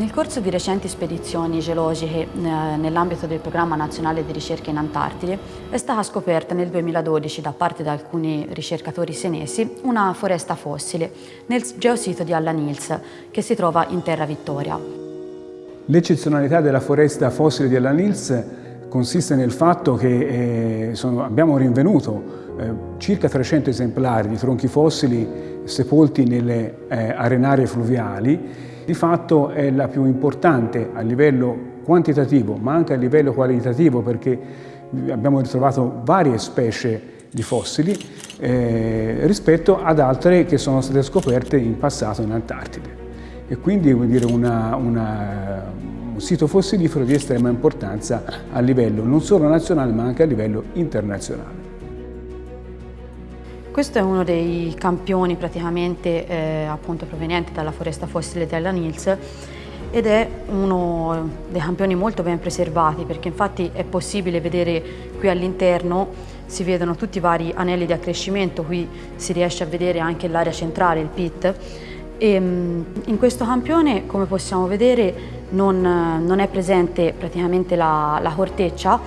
Nel corso di recenti spedizioni geologiche eh, nell'ambito del Programma Nazionale di Ricerca in Antartide è stata scoperta nel 2012 da parte di alcuni ricercatori senesi una foresta fossile nel geosito di Alla Nils che si trova in Terra Vittoria. L'eccezionalità della foresta fossile di Alla Nils consiste nel fatto che eh, sono, abbiamo rinvenuto eh, circa 300 esemplari di tronchi fossili sepolti nelle eh, arenarie fluviali. Di fatto è la più importante a livello quantitativo ma anche a livello qualitativo perché abbiamo ritrovato varie specie di fossili eh, rispetto ad altre che sono state scoperte in passato in Antartide. E quindi dire una, una, un sito fossilifero di estrema importanza a livello non solo nazionale ma anche a livello internazionale. Questo è uno dei campioni praticamente eh, appunto proveniente dalla foresta fossile della Nils ed è uno dei campioni molto ben preservati perché infatti è possibile vedere qui all'interno si vedono tutti i vari anelli di accrescimento, qui si riesce a vedere anche l'area centrale, il pit e mm, in questo campione come possiamo vedere non, non è presente praticamente la, la corteccia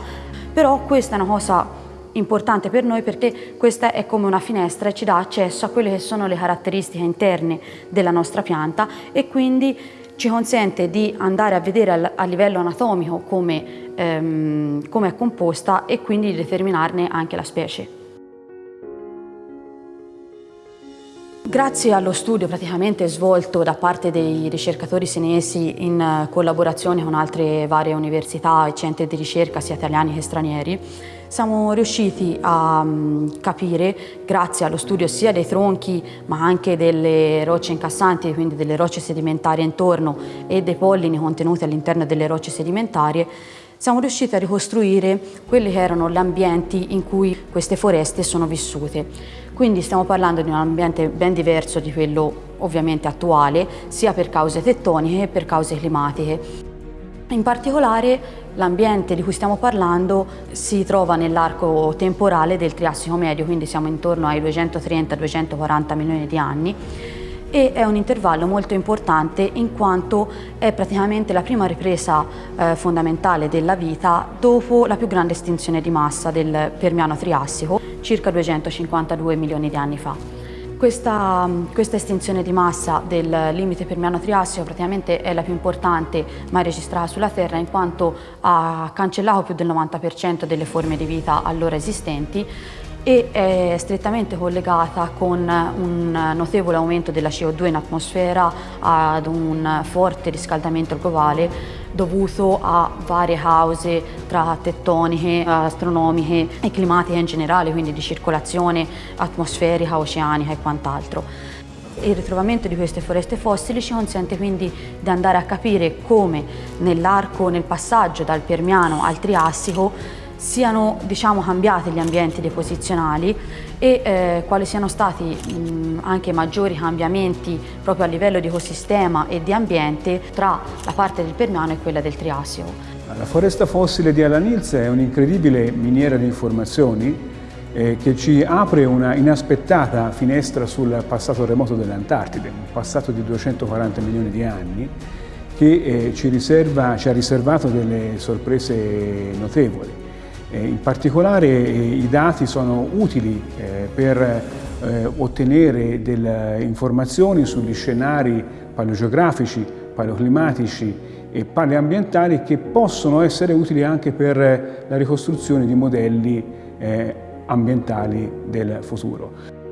però questa è una cosa importante per noi perché questa è come una finestra e ci dà accesso a quelle che sono le caratteristiche interne della nostra pianta e quindi ci consente di andare a vedere a livello anatomico come, ehm, come è composta e quindi di determinarne anche la specie. Grazie allo studio praticamente svolto da parte dei ricercatori senesi in collaborazione con altre varie università e centri di ricerca sia italiani che stranieri, siamo riusciti a mm, capire, grazie allo studio sia dei tronchi ma anche delle rocce incassanti, quindi delle rocce sedimentarie intorno e dei pollini contenuti all'interno delle rocce sedimentarie, siamo riusciti a ricostruire quelli che erano gli ambienti in cui queste foreste sono vissute. Quindi stiamo parlando di un ambiente ben diverso di quello ovviamente attuale, sia per cause tettoniche che per cause climatiche. In particolare l'ambiente di cui stiamo parlando si trova nell'arco temporale del Triassico medio, quindi siamo intorno ai 230-240 milioni di anni e è un intervallo molto importante in quanto è praticamente la prima ripresa eh, fondamentale della vita dopo la più grande estinzione di massa del Permiano Triassico, circa 252 milioni di anni fa. Questa, questa, estinzione di massa del limite permiano triassico praticamente è la più importante mai registrata sulla Terra in quanto ha cancellato più del 90% delle forme di vita allora esistenti e è strettamente collegata con un notevole aumento della CO2 in atmosfera ad un forte riscaldamento globale dovuto a varie cause tra tettoniche, astronomiche e climatiche in generale, quindi di circolazione atmosferica, oceanica e quant'altro. Il ritrovamento di queste foreste fossili ci consente quindi di andare a capire come nell'arco, nel passaggio dal Permiano al Triassico siano diciamo, cambiati gli ambienti deposizionali e eh, quali siano stati mh, anche maggiori cambiamenti proprio a livello di ecosistema e di ambiente tra la parte del Permiano e quella del Triassico. La foresta fossile di Alanils è un'incredibile miniera di informazioni eh, che ci apre una inaspettata finestra sul passato remoto dell'Antartide, un passato di 240 milioni di anni che eh, ci, riserva, ci ha riservato delle sorprese notevoli. Eh, in particolare eh, i dati sono utili eh, per ottenere delle informazioni sugli scenari paleogeografici, paleoclimatici e paleoambientali che possono essere utili anche per la ricostruzione di modelli ambientali del futuro.